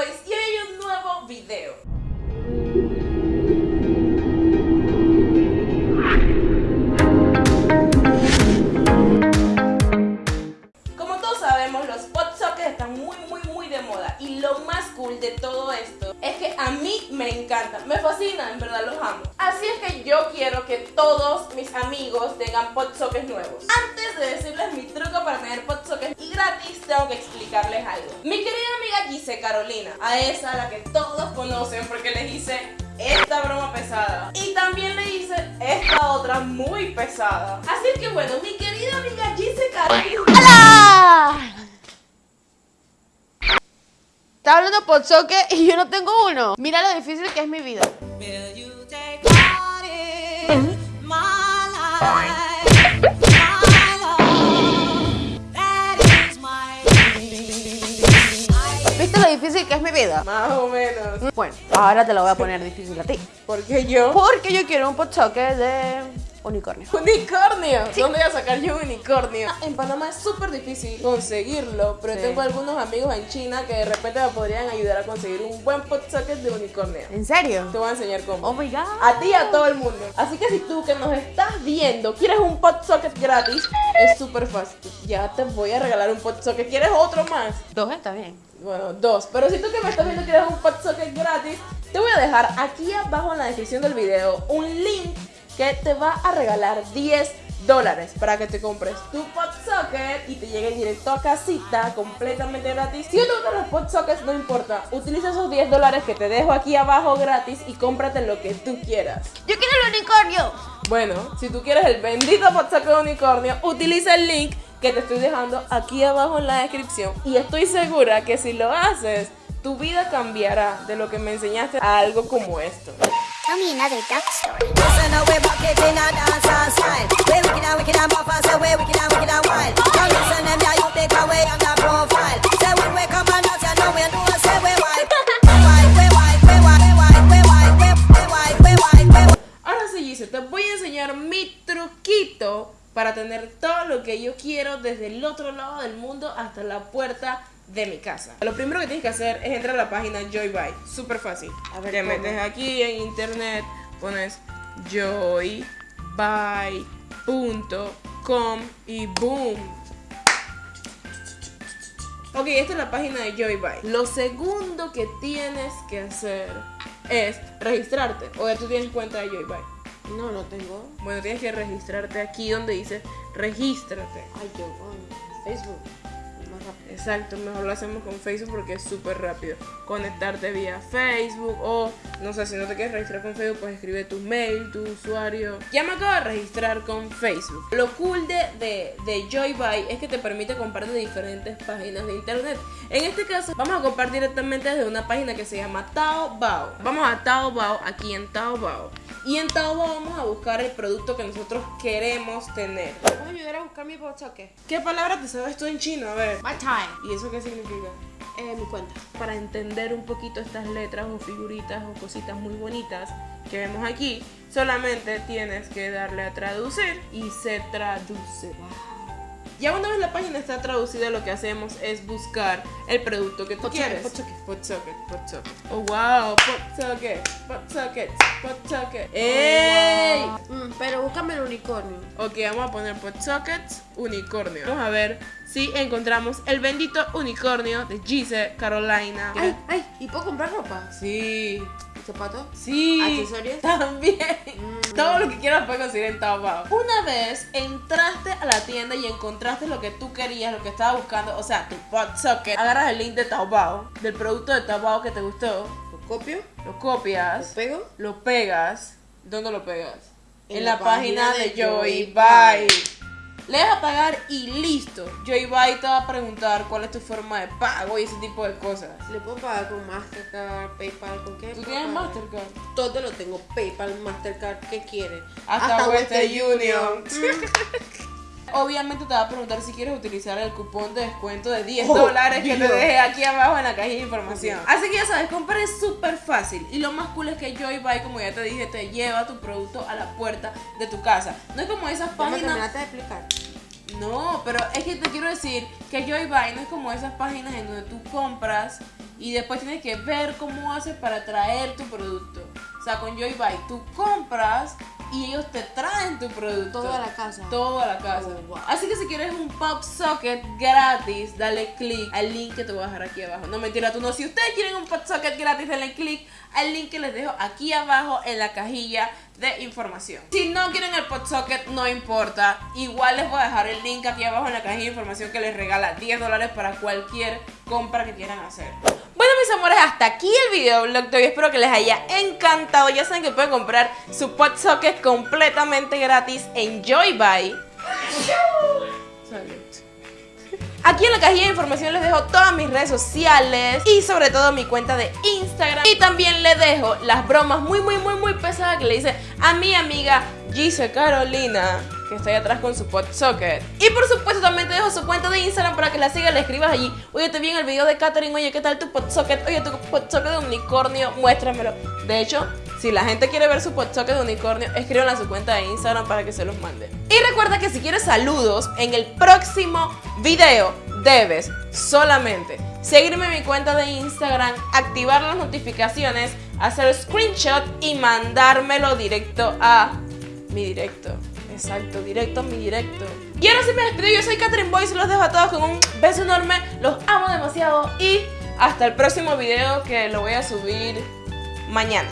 Boys y hoy hay un nuevo video. Y lo más cool de todo esto es que a mí me encantan, me fascinan, en verdad los amo. Así es que yo quiero que todos mis amigos tengan pot sockets nuevos. Antes de decirles mi truco para tener pot sockets y gratis, tengo que explicarles algo. Mi querida amiga Gise Carolina, a esa a la que todos conocen porque les hice esta broma pesada y también le hice esta otra muy pesada. Así que bueno, mi querida amiga Gise Carolina. ¡Hola! Está hablando por soque y yo no tengo uno. Mira lo difícil que es mi vida. ¿Viste lo difícil que es mi vida? Más o menos. Bueno, ahora te lo voy a poner difícil a ti. Porque yo. Porque yo quiero un pot soque de unicornio. Unicornio. ¿Dónde voy a sacar yo un unicornio? Ah, En Panamá es súper difícil conseguirlo, pero Sí. tengo algunos amigos en China que de repente me podrían ayudar a conseguir un buen pot socket de unicornio. ¿En serio? Te voy a enseñar cómo. Oh my god. A ti y a todo el mundo. Así que si tú que nos estás viendo quieres un pot socket gratis, es súper fácil. Ya te voy a regalar un pot socket. ¿Quieres otro más? Dos está bien. Bueno, dos. Pero si tú que me estás viendo quieres un pot socket gratis, te voy a dejar aquí abajo en la descripción del video un link que te va a regalar 10 dólares para que te compres tu pot socket y te llegue directo a casita completamente gratis. Si no te gustan los pot sockets, no importa. Utiliza esos 10 dólares que te dejo aquí abajo gratis y cómprate lo que tú quieras. Yo quiero el unicornio. Bueno, si tú quieres el bendito pot socket de unicornio, utiliza el link que te estoy dejando aquí abajo en la descripción. Y estoy segura que si lo haces, tu vida cambiará de lo que me enseñaste a algo como esto. Tell me another duck story. Listen, now we're back it in a dancehall style. We're wicked and wicked and buff, so we're wicked and wicked and wild. Now listen, them yeah, you take away on the profile. Say when we come and dance, you know we know, say we white. We white, we white, we white, we white, we white, we white, we white, we white. Ahora sí, Gise, te voy a enseñar mi truquito para tener todo lo que yo quiero desde el otro lado del mundo hasta la puerta de mi casa. Lo primero que tienes que hacer es entrar a la página Joybuy. Súper fácil. A ver, Te ¿cómo? metes aquí en internet, pones joybuy.com y boom. Ok, esta es la página de Joybuy. Lo segundo que tienes que hacer es registrarte. O ya tú tienes cuenta de Joybuy. No, no tengo. Bueno, tienes que registrarte aquí donde dice regístrate. Ay, yo Facebook. Exacto, mejor lo hacemos con Facebook porque es súper rápido. Conectarte vía Facebook o, no sé, si no te quieres registrar con Facebook, pues escribe tu mail, tu usuario. Ya me acabo de registrar con Facebook. Lo cool de, de, de Joybuy es que te permite comprar de diferentes páginas de internet. En este caso, vamos a comprar directamente desde una página que se llama Taobao. Vamos a Taobao, aquí en Taobao. Y en Taobao vamos a buscar el producto que nosotros queremos tener. ¿Me puedes ayudar a buscar mi pot soque? ¿Qué palabra te sabes tú en chino? A ver. My time. ¿Y eso qué significa? Eh, mi cuenta. Para entender un poquito estas letras o figuritas o cositas muy bonitas que vemos aquí, solamente tienes que darle a traducir y se traduce. Ya una vez la página está traducida, lo que hacemos es buscar el producto que tú Pot quieres. pot socket. Pot socket, pot socket. Oh, wow, pot socket, pot socket, pot socket. ¡Ey! Mm, pero búscame el unicornio. Ok, vamos a poner pot sockets, unicornio. Vamos a ver si encontramos el bendito unicornio de Gise Carolina. Ay, ay, ¿y puedo comprar ropa? Sí, ¿Zapatos? sí. ¿Accesorios? También. Mm. Todo lo que quieras puedes conseguir en Taobao. Una vez entraste a la tienda y encontraste lo que tú querías, lo que estabas buscando, o sea, tu socket, agarras el link de Taobao, del producto de Taobao que te gustó, ¿Lo copio? lo ¿Lo copias, pego? lo pegas. ¿Dónde lo pegas? En, En la, la página, página de de. Joybuy. Le das a pagar y listo. Joybuy te va a preguntar cuál es tu forma de pago y ese tipo de cosas. ¿Le puedo pagar con Mastercard, PayPal, con qué? ¿Tú tienes pagar? Mastercard? Todo lo tengo, PayPal, Mastercard, ¿qué quiere? Hasta, Western Union. Obviamente te va a preguntar si quieres utilizar el cupón de descuento de 10 Oh, dólares que te dejé aquí abajo en la cajilla de información. Así que ya sabes, comprar es súper fácil. Y lo más cool es que Joybuy, como ya te dije, te lleva tu producto a la puerta de tu casa. No es como esas me páginas. terminaste de explicar. No, pero es que te quiero decir que Joybuy no es como esas páginas en donde tú compras y después tienes que ver cómo haces para traer tu producto. O sea, con Joy Buy tú compras y ellos te traen tu producto. Todo a la casa. Todo a la casa. Oh, wow. Así que si quieres un pop socket gratis, dale click al link que te voy a dejar aquí abajo. No mentira, tú no. Si ustedes quieren un pop socket gratis, denle click al link que les dejo aquí abajo en la cajilla de información. Si no quieren el pop socket, no importa. Igual les voy a dejar el link aquí abajo en la cajilla de información que les regala 10 dólares para cualquier compra que quieran hacer. Mis amores, hasta aquí el videoblog de hoy. Espero que les haya encantado. Ya saben que pueden comprar su pot completamente gratis en Joybuy. Aquí en la cajilla de información les dejo todas mis redes sociales y sobre todo mi cuenta de Instagram. Y también les dejo las bromas muy, muy, muy, muy pesadas que le hice a mi amiga Gise Carolina, que ahí atrás con su pot socket. Y por supuesto también te dejo su cuenta de Instagram para que la sigas, le escribas allí. Oye, te vi en el video de Katherine, oye, ¿qué tal tu pot socket? Oye, tu pot socket de unicornio, muéstramelo. De hecho, si la gente quiere ver su pot socket de unicornio, escríbanla a su cuenta de Instagram para que se los mande. Y recuerda que si quieres saludos en el próximo video, debes solamente seguirme en mi cuenta de Instagram, activar las notificaciones, hacer screenshot y mandármelo directo a mi directo. Exacto, directo mi directo. Y ahora sí me despido, yo soy Catherine Boyce, los dejo a todos con un beso enorme, los amo demasiado y hasta el próximo video que lo voy a subir mañana.